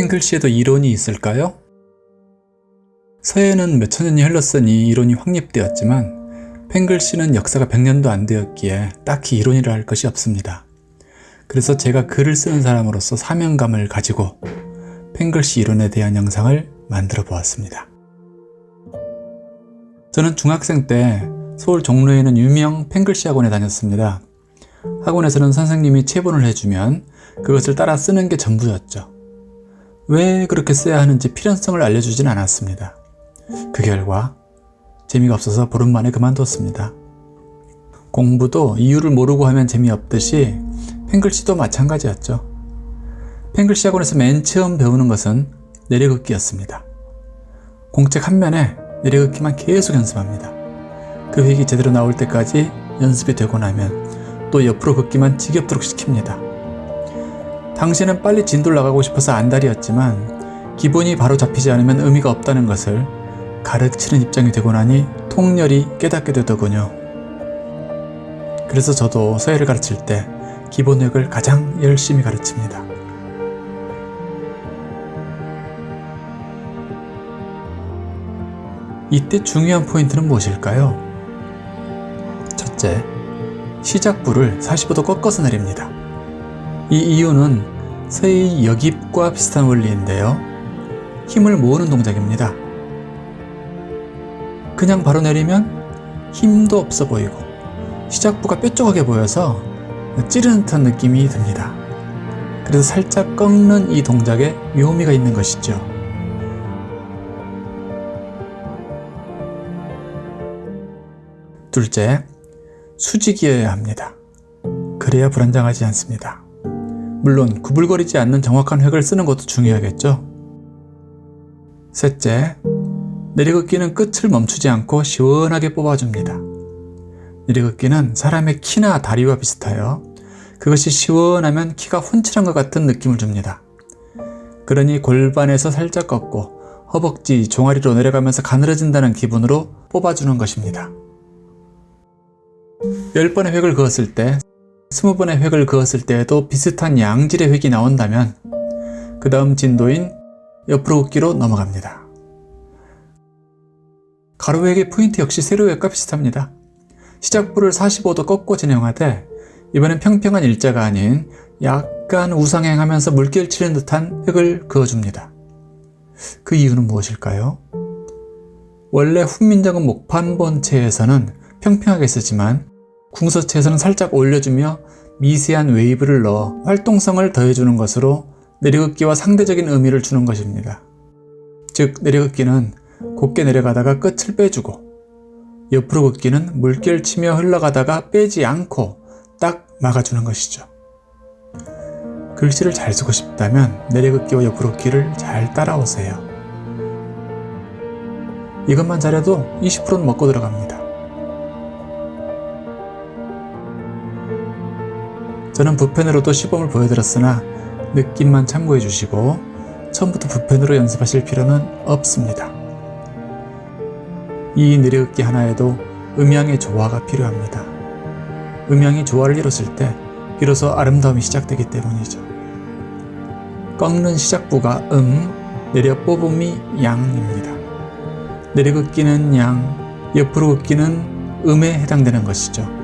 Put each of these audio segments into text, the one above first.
팽글씨에도 이론이 있을까요? 서예는 몇천 년이 흘렀으니 이론이 확립되었지만 팽글씨는 역사가 100년도 안 되었기에 딱히 이론이라 할 것이 없습니다. 그래서 제가 글을 쓰는 사람으로서 사명감을 가지고 팽글씨 이론에 대한 영상을 만들어 보았습니다. 저는 중학생 때 서울 종로에 있는 유명 팽글씨 학원에 다녔습니다. 학원에서는 선생님이 체본을 해주면 그것을 따라 쓰는 게 전부였죠. 왜 그렇게 써야 하는지 필연성을 알려주진 않았습니다. 그 결과 재미가 없어서 보름 만에 그만뒀습니다. 공부도 이유를 모르고 하면 재미없듯이 팽글씨도 마찬가지였죠. 팽글씨 학원에서 맨 처음 배우는 것은 내려긋기였습니다. 공책 한 면에 내려긋기만 계속 연습합니다. 그 획이 제대로 나올 때까지 연습이 되고 나면 또 옆으로 긋기만 지겹도록 시킵니다. 당시에는 빨리 진도를 나가고 싶어서 안달이었지만 기본이 바로 잡히지 않으면 의미가 없다는 것을 가르치는 입장이 되고 나니 통렬히 깨닫게 되더군요. 그래서 저도 서예를 가르칠 때 기본획을 가장 열심히 가르칩니다. 이때 중요한 포인트는 무엇일까요? 첫째, 시작부를 45도 꺾어서 내립니다. 이 이유는 서의 역입과 비슷한 원리인데요. 힘을 모으는 동작입니다. 그냥 바로 내리면 힘도 없어 보이고 시작부가 뾰족하게 보여서 찌르는 듯한 느낌이 듭니다. 그래서 살짝 꺾는 이 동작에 묘미가 있는 것이죠. 둘째, 수직이어야 합니다. 그래야 불안정하지 않습니다. 물론 구불거리지 않는 정확한 획을 쓰는 것도 중요하겠죠. 셋째, 내리긋기는 끝을 멈추지 않고 시원하게 뽑아줍니다. 내리긋기는 사람의 키나 다리와 비슷하여 그것이 시원하면 키가 훤칠한 것 같은 느낌을 줍니다. 그러니 골반에서 살짝 꺾고 허벅지, 종아리로 내려가면서 가늘어진다는 기분으로 뽑아주는 것입니다. 10번의 획을 그었을 때 20번의 획을 그었을 때에도 비슷한 양질의 획이 나온다면 그 다음 진도인 옆으로 긋기로 넘어갑니다. 가로획의 포인트 역시 세로획과 비슷합니다. 시작부를 45도 꺾고 진행하되 이번엔 평평한 일자가 아닌 약간 우상행하면서 물결 치는 듯한 획을 그어줍니다. 그 이유는 무엇일까요? 원래 훈민정음 목판본체에서는 평평하게 쓰지만 궁서체에서는 살짝 올려주며 미세한 웨이브를 넣어 활동성을 더해주는 것으로 내려긋기와 상대적인 의미를 주는 것입니다. 즉 내려긋기는 곱게 내려가다가 끝을 빼주고 옆으로 긋기는 물결 치며 흘러가다가 빼지 않고 딱 막아주는 것이죠. 글씨를 잘 쓰고 싶다면 내려긋기와 옆으로 긋기를 잘 따라오세요. 이것만 잘해도 20%는 먹고 들어갑니다. 저는 붓펜으로도 시범을 보여드렸으나 느낌만 참고해 주시고 처음부터 붓펜으로 연습하실 필요는 없습니다. 이 내려긋기 하나에도 음향의 조화가 필요합니다. 음향이 조화를 이뤘을 때 비로소 아름다움이 시작되기 때문이죠. 꺾는 시작부가 음, 내려 뽑음이 양입니다. 내려긋기는 양, 옆으로 긋기는 음에 해당되는 것이죠.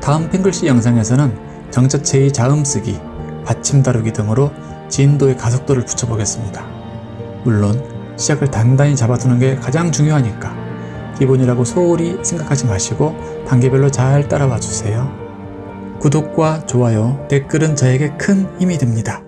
다음 팽글씨 영상에서는 정자체의 자음쓰기, 받침 다루기 등으로 진도의 가속도를 붙여보겠습니다. 물론 시작을 단단히 잡아두는 게 가장 중요하니까 기본이라고 소홀히 생각하지 마시고 단계별로 잘 따라와 주세요. 구독과 좋아요, 댓글은 저에게 큰 힘이 됩니다.